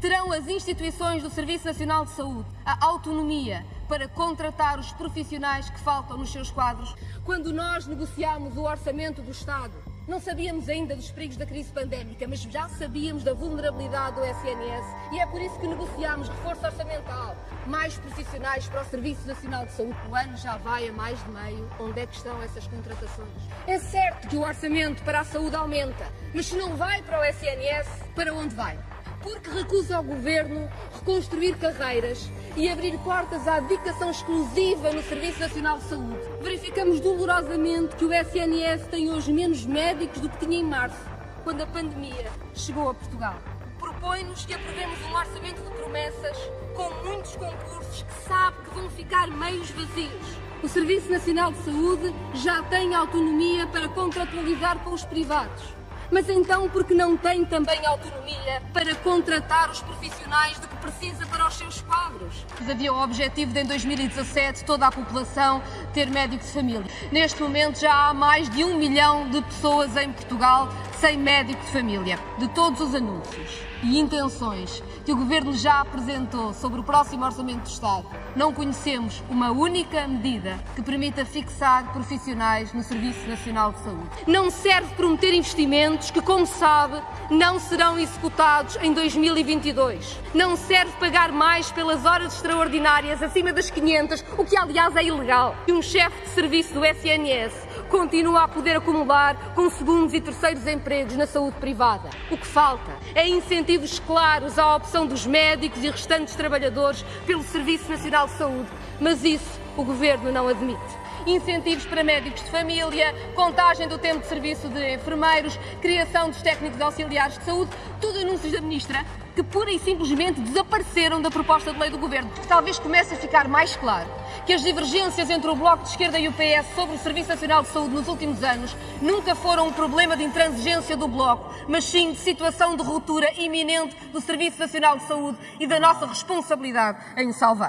Terão as instituições do Serviço Nacional de Saúde a autonomia para contratar os profissionais que faltam nos seus quadros? Quando nós negociámos o orçamento do Estado, não sabíamos ainda dos perigos da crise pandémica, mas já sabíamos da vulnerabilidade do SNS e é por isso que negociámos reforço orçamental, mais profissionais para o Serviço Nacional de Saúde. O ano já vai a mais de meio. Onde é que estão essas contratações? É certo que o orçamento para a saúde aumenta, mas se não vai para o SNS, para onde vai? Porque recusa ao Governo reconstruir carreiras e abrir portas à dedicação exclusiva no Serviço Nacional de Saúde. Verificamos dolorosamente que o SNS tem hoje menos médicos do que tinha em março, quando a pandemia chegou a Portugal. Propõe-nos que aprovemos um orçamento de promessas com muitos concursos que sabe que vão ficar meios vazios. O Serviço Nacional de Saúde já tem autonomia para contratualizar com os privados mas então porque não tem também autonomia para contratar os profissionais de que precisa para os seus quadros? Havia o objetivo de em 2017 toda a população ter médico de família. Neste momento já há mais de um milhão de pessoas em Portugal sem médico de família. De todos os anúncios e intenções que o Governo já apresentou sobre o próximo Orçamento do Estado, não conhecemos uma única medida que permita fixar profissionais no Serviço Nacional de Saúde. Não serve prometer investimentos que, como sabe, não serão executados em 2022. Não serve pagar mais pelas horas extraordinárias acima das 500, o que aliás é ilegal. E um chefe de serviço do SNS continua a poder acumular com segundos e terceiros empregos na saúde privada. O que falta é incentivos claros à opção dos médicos e restantes trabalhadores pelo Serviço Nacional de Saúde, mas isso o Governo não admite incentivos para médicos de família, contagem do tempo de serviço de enfermeiros, criação dos técnicos auxiliares de saúde, tudo anúncios da Ministra que pura e simplesmente desapareceram da proposta de lei do Governo. Talvez comece a ficar mais claro que as divergências entre o Bloco de Esquerda e o PS sobre o Serviço Nacional de Saúde nos últimos anos nunca foram um problema de intransigência do Bloco, mas sim de situação de ruptura iminente do Serviço Nacional de Saúde e da nossa responsabilidade em o salvar.